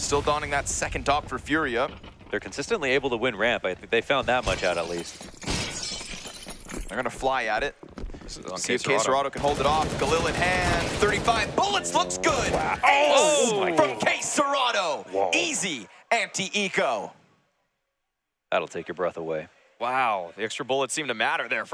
Still donning that second top for Furia. They're consistently able to win ramp. I think they found that much out at least. They're gonna fly at it. See if KSCERATO can hold it off. Galil in hand, 35 bullets, looks good. Oh oh, oh from KSCERATO. Easy anti-eco. That'll take your breath away. Wow, the extra bullets seem to matter there for